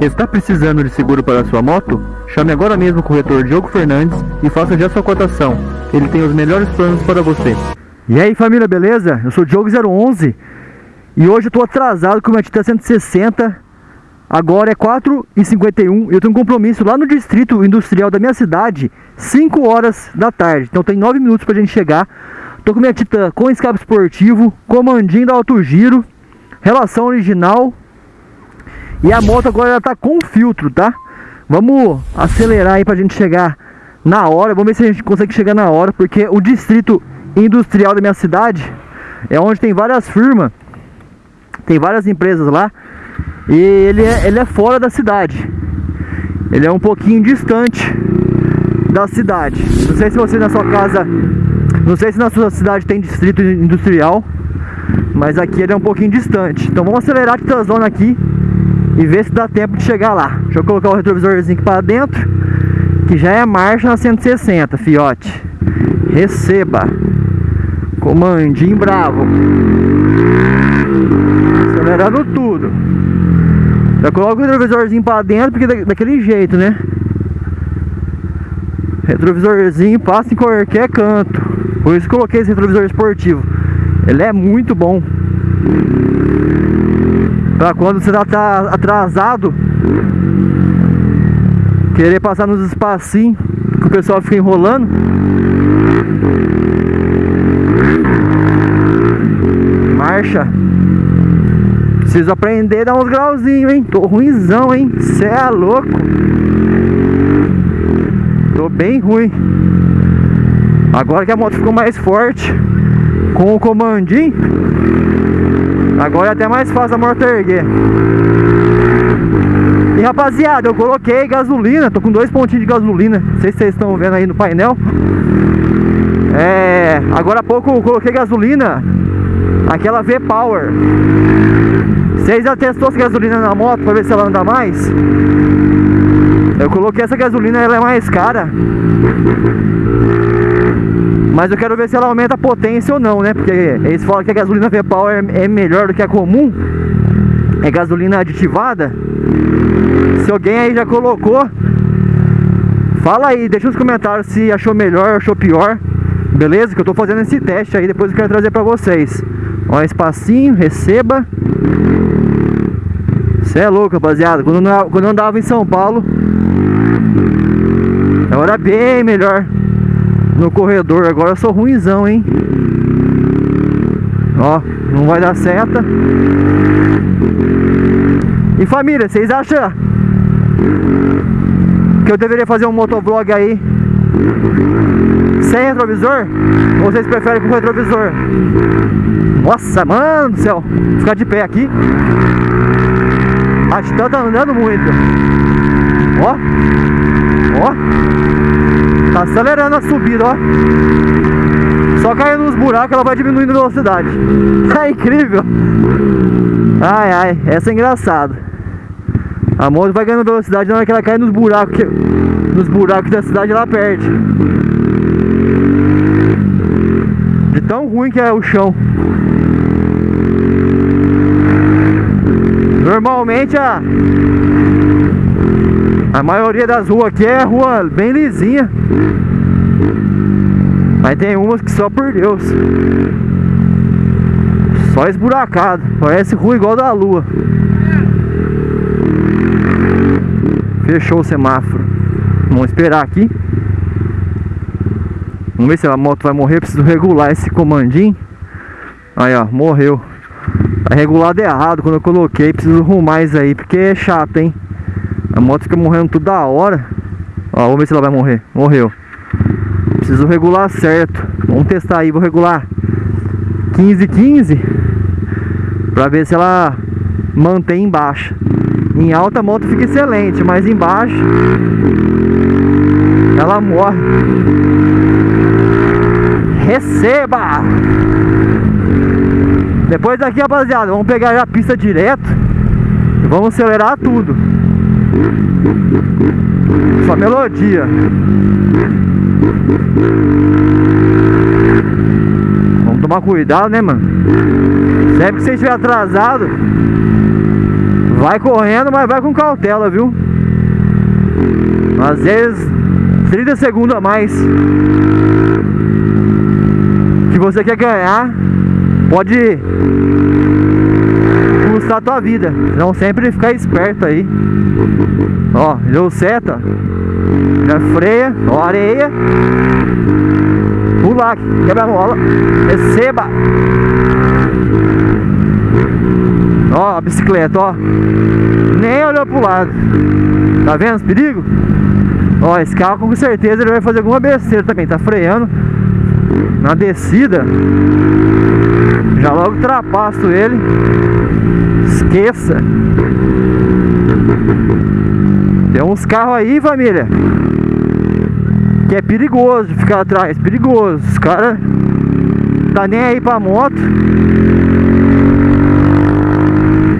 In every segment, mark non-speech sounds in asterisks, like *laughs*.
Está precisando de seguro para sua moto? Chame agora mesmo o corretor Diogo Fernandes e faça já sua cotação. Ele tem os melhores planos para você. E aí família, beleza? Eu sou o Diogo011 e hoje eu tô atrasado com a minha Titan 160 Agora é 4h51 eu tenho um compromisso lá no distrito industrial da minha cidade 5 horas da tarde, então tem 9 minutos pra gente chegar Tô com minha Titan com escape esportivo, comandinho da alto giro Relação original E a moto agora ela tá com filtro, tá? Vamos acelerar aí pra gente chegar na hora Vamos ver se a gente consegue chegar na hora Porque o distrito industrial da minha cidade É onde tem várias firmas Tem várias empresas lá e ele é, ele é fora da cidade. Ele é um pouquinho distante da cidade. Não sei se você na sua casa, não sei se na sua cidade tem distrito industrial, mas aqui ele é um pouquinho distante. Então vamos acelerar a Titãzona aqui e ver se dá tempo de chegar lá. Deixa eu colocar o retrovisorzinho aqui para dentro, que já é marcha na 160, fiote. Receba. Comandinho bravo. Acelerando tudo. Já coloca o retrovisorzinho pra dentro, porque daquele jeito, né? Retrovisorzinho passa em qualquer canto. Por isso coloquei esse retrovisor esportivo. Ele é muito bom. Pra quando você tá atrasado, querer passar nos espacinhos que o pessoal fica enrolando. Marcha. Preciso aprender a dar uns grauzinhos, hein? Tô ruimzão, hein? Cê é louco. Tô bem ruim. Agora que a moto ficou mais forte, com o comandinho, agora é até mais fácil a moto erguer. E rapaziada, eu coloquei gasolina, tô com dois pontinhos de gasolina. Não sei se vocês estão vendo aí no painel. É, agora há pouco eu coloquei gasolina, aquela V-Power. Vocês já testou essa gasolina na moto para ver se ela anda mais? Eu coloquei essa gasolina, ela é mais cara. Mas eu quero ver se ela aumenta a potência ou não, né? Porque eles falam que a gasolina V-Power é melhor do que a comum. É gasolina aditivada. Se alguém aí já colocou, fala aí, deixa nos comentários se achou melhor, achou pior. Beleza? Que eu tô fazendo esse teste aí, depois eu quero trazer pra vocês. Ó, espacinho, receba. Você é louco, rapaziada. Quando eu, quando eu andava em São Paulo, era bem melhor no corredor. Agora eu sou ruimzão, hein? Ó, não vai dar seta. E família, vocês acham que eu deveria fazer um motovlog aí sem retrovisor? Ou vocês preferem com retrovisor? Nossa, mano do céu. Vou ficar de pé aqui. A Titan tá andando muito. Ó. Ó. Tá acelerando a subida, ó. Só caindo nos buracos ela vai diminuindo a velocidade. *laughs* É incrível. Ai, ai. Essa é engraçada. A moto vai ganhando velocidade na hora que ela cai nos buracos. Nos buracos da cidade ela perde. De tão ruim que é o chão. Normalmente a a maioria das ruas aqui é rua bem lisinha. Mas tem umas que só por Deus. Só esburacado. Parece rua igual da lua. Fechou o semáforo. Vamos esperar aqui. Vamos ver se a moto vai morrer. Preciso regular esse comandinho. Aí, ó, morreu. Tá regulado errado quando eu coloquei. Preciso arrumar isso aí, porque é chato, hein? A moto fica morrendo toda hora. Ó, vamos ver se ela vai morrer. Morreu. Preciso regular certo. Vamos testar aí, vou regular 15, 15. Pra ver se ela mantém embaixo. Em alta a moto fica excelente, mas embaixo ela morre. Receba! Depois daqui, rapaziada, vamos pegar a pista direto e vamos acelerar tudo. Só melodia. Vamos tomar cuidado, né, mano? Sempre que você estiver atrasado, Vai correndo, mas vai com cautela, viu? Às vezes 30 segundos a mais que você quer ganhar pode tua vida. Então sempre ficar esperto aí. Ó, deu seta. Já freia, ó, areia. Pula, quebra a mola. Receba. Ó, a bicicleta, ó. Nem olhou pro lado. Tá vendo os perigos? Ó, esse carro com certeza ele vai fazer alguma besteira também. Tá freando na descida. Já logo ultrapasso ele. Esqueça. Tem uns carros aí, família. Que é perigoso de ficar atrás. Perigoso. Os caras tá nem aí pra moto.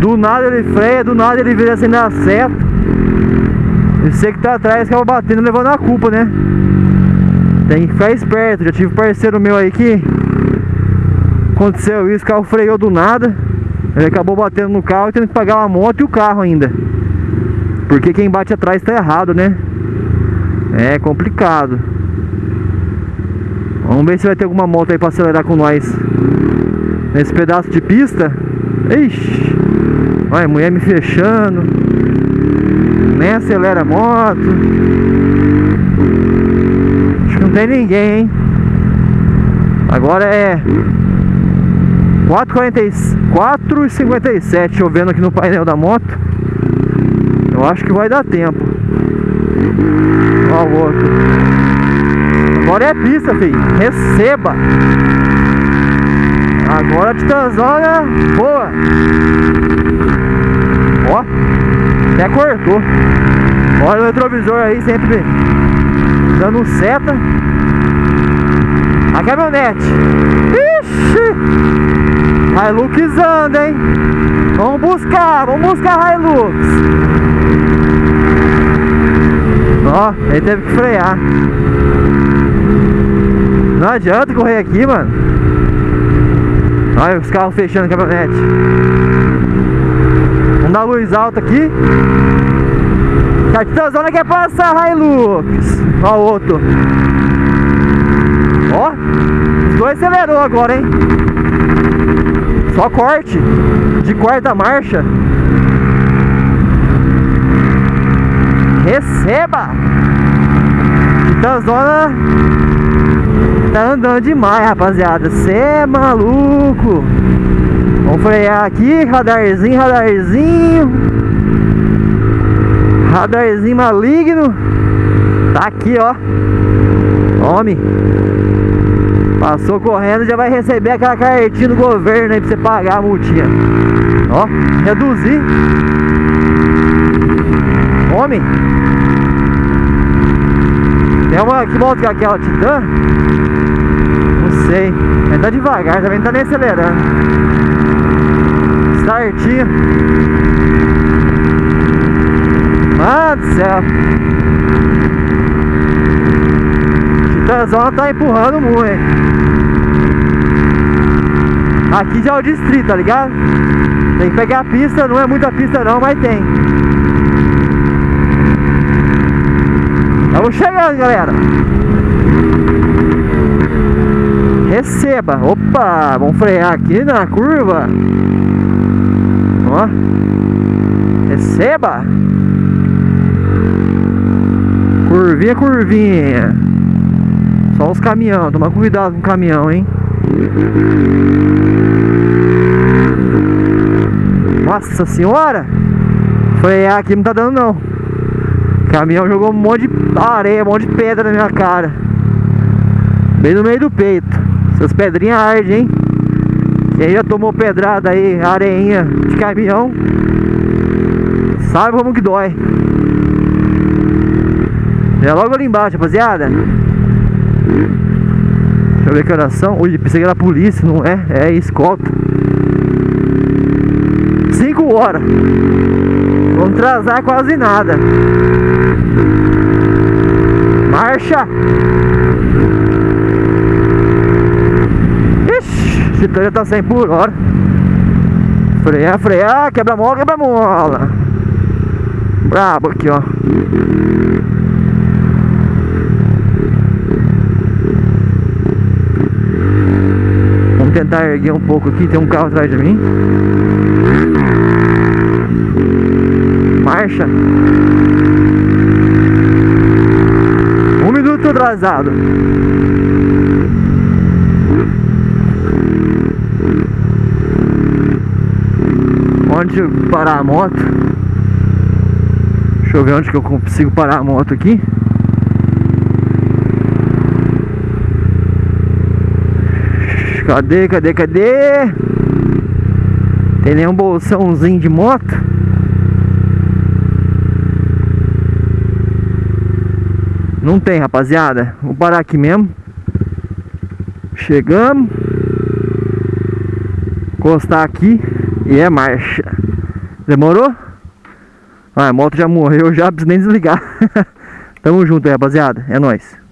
Do nada ele freia, do nada ele vira assim na seta. E você que tá atrás acaba batendo levando a culpa, né? Tem que ficar esperto. Já tive parceiro meu aí que aconteceu isso, o carro freou do nada. Ele acabou batendo no carro e tendo que pagar a moto e o carro ainda. Porque quem bate atrás tá errado, né? É complicado. Vamos ver se vai ter alguma moto aí pra acelerar com nós. Nesse pedaço de pista. Ixi. Olha, mulher me fechando. Nem acelera a moto. Acho que não tem ninguém, hein? Agora é 4,57 chovendo aqui no painel da moto. Eu acho que vai dar tempo. Ó o outro. Agora é pista, filho. Receba. Agora a Titanzona boa. Ó. Até cortou. Olha o retrovisor aí sempre dando seta. A caminhonete. Ixi! Hilux anda, hein? Vamos buscar, vamos buscar Hilux. Ó, ele teve que frear. Não adianta correr aqui, mano. Olha os carros fechando a caminhonete. Vamos dar luz alta aqui. Capitãozona quer passar Hilux. Ó o outro. Ó, os dois acelerou agora, hein? Só corte de quarta marcha. Receba! Titanzona tá andando demais, rapaziada. Cê é maluco. Vamos frear aqui, radarzinho, radarzinho. Radarzinho maligno. Tá aqui, ó. Homem. Passou correndo, já vai receber aquela cartinha do governo aí pra você pagar a multinha. Ó, reduzir. Homem. Tem uma que volta com aquela Titan. Não sei. Ele tá devagar, também não tá nem acelerando. Startinho. Mano do céu. Titanzona tá empurrando muito, hein? Aqui já é o distrito, tá ligado? Tem que pegar a pista, não é muita pista não, mas tem. Estamos chegando, galera. Receba. Opa, vamos frear aqui na curva. Ó. Receba. Curvinha, curvinha. Só os caminhão, toma cuidado com o caminhão, hein? Nossa senhora! Frear aqui não tá dando não. O caminhão jogou um monte de areia, um monte de pedra na minha cara. Bem no meio do peito. Essas pedrinhas ardem, hein? Quem já tomou pedrada aí, areinha de caminhão, sabe como que dói. É logo ali embaixo, rapaziada. Deixa eu ver que oração. Ui, pensei que era polícia, não é? É escolta. 5 horas. Vamos atrasar quase nada. Marcha! Ixi, esse trem tá 100 por hora. Frear, frear, quebra mola, quebra mola. Brabo aqui, ó. Vamos tentar erguer um pouco aqui, tem um carro atrás de mim. Marcha. Um minuto atrasado. Onde parar a moto? Deixa eu ver onde que eu consigo parar a moto aqui. Cadê, cadê, cadê? Tem nenhum bolsãozinho de moto? Não tem, rapaziada. Vou parar aqui mesmo. Chegamos. Encostar aqui e é marcha. Demorou? Ah, a moto já morreu, *laughs* já preciso nem desligar. *laughs* Tamo junto aí, rapaziada. É nóis.